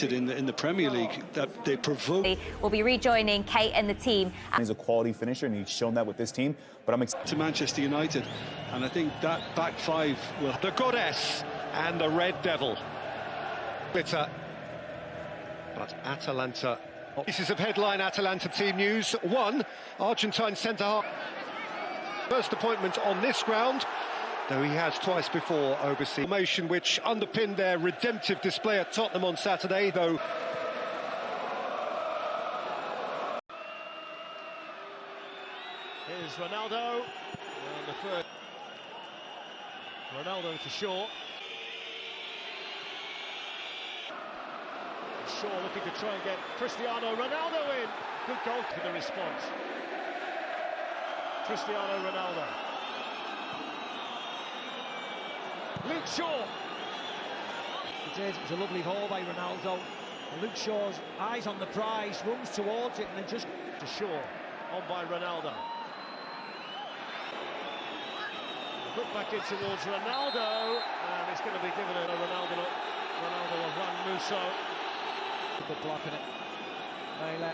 in the, in the Premier League that they provoke. We'll be rejoining Kate and the team. He's a quality finisher, and he's shown that with this team. But I'm excited to Manchester United, and I think that back five will. The goddess and the red devil. Bitter, But Atalanta. Pieces of headline Atalanta team news. One, Argentine centre half. First appointment on this ground though he has twice before overseen formation which underpinned their redemptive display at Tottenham on Saturday, though. Here's Ronaldo, the. Ronaldo to Shaw. Shaw looking to try and get Cristiano Ronaldo in. Good goal for the response. Cristiano Ronaldo. Luke Shaw. It is, it was a lovely haul by Ronaldo. And Luke Shaw's eyes on the prize, runs towards it and then just to Shaw, on by Ronaldo. Look back in towards Ronaldo, and it's going to be given a Ronaldo, Ronaldo of Juan Musso. Good blocking it. Maehle.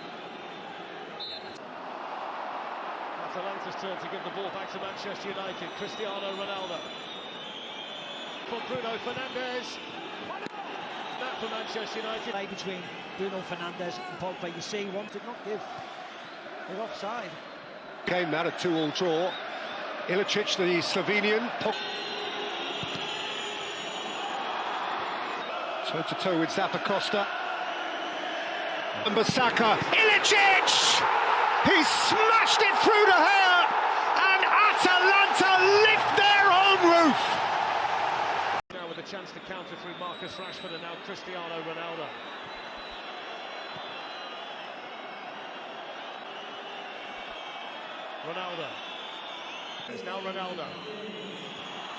Atalanta's turn to give the ball back to Manchester United. Cristiano Ronaldo from Bruno Fernandes. That for Manchester United. Play between Bruno Fernandes and Pogba. You see, one did not give. They're offside. Came out a two-all draw. Ilicic, the Slovenian. Toe-to-toe with Zappacosta. And Bissaka. Ilicic! He smashed it through to hair! And Atalanta lift their own roof! Chance to counter through Marcus Rashford and now Cristiano Ronaldo. Ronaldo. It's now Ronaldo.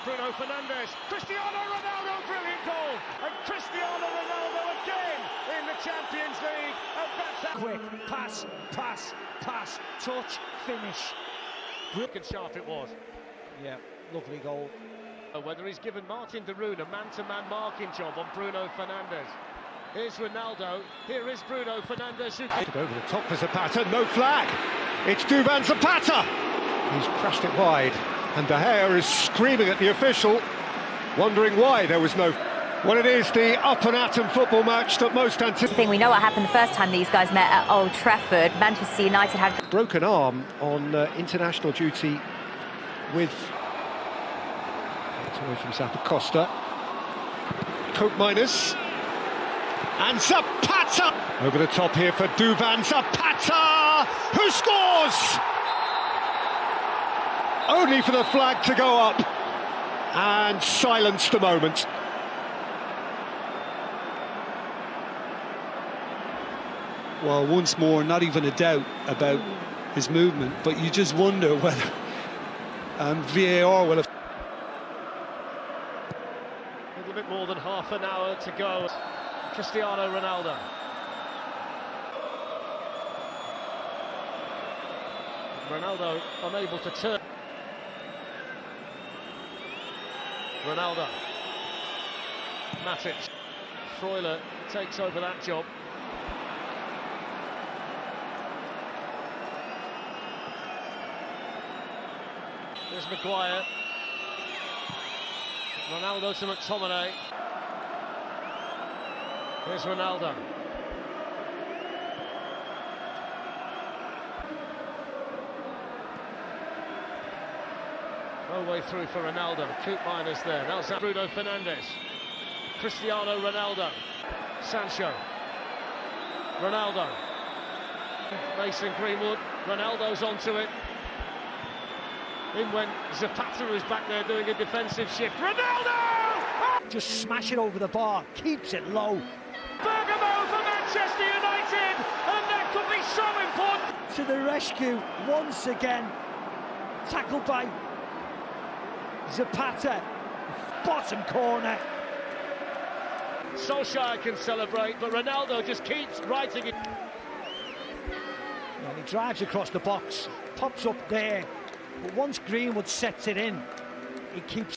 Bruno Fernandes. Cristiano Ronaldo, brilliant goal. And Cristiano Ronaldo again in the Champions League. And that's Quick, pass, pass, pass, touch, finish. Quick and sharp it was. Yeah, lovely goal. Whether he's given Marten de Roon a man-to-man -man marking job on Bruno Fernandes. Here's Ronaldo. Here is Bruno Fernandes. Who... Over the top for Zapata. No flag. It's Duvan Zapata. He's crashed it wide. And De Gea is screaming at the official, wondering why there was no... Well, it is the up and atom football match that most anticipated. We know what happened the first time these guys met at Old Trafford. Manchester United had... Broken arm on uh, international duty with away from Zappacosta. Koopmeiners. And Zapata! Over the top here for Duvan Zapata! Who scores? Only for the flag to go up and silence the moment. Well, once more, not even a doubt about his movement, but you just wonder whether um, VAR will have more than half an hour to go. Cristiano Ronaldo. Ronaldo unable to turn. Ronaldo. Matic. Freuler takes over that job. There's Maguire. Ronaldo to McTominay. Here's Ronaldo. No way through for Ronaldo. Koopmeiners there. Now Bruno Fernandes. Cristiano Ronaldo. Sancho. Ronaldo. Mason Greenwood. Ronaldo's onto it. In went Zapata, who's back there doing a defensive shift. Ronaldo! Just smash it over the bar, keeps it low. Bergamo for Manchester United, and that could be so important. To the rescue once again. Tackled by Zapata, bottom corner. Solskjaer can celebrate, but Ronaldo just keeps writing it. And he drives across the box, pops up there, but once Greenwood sets it in, he keeps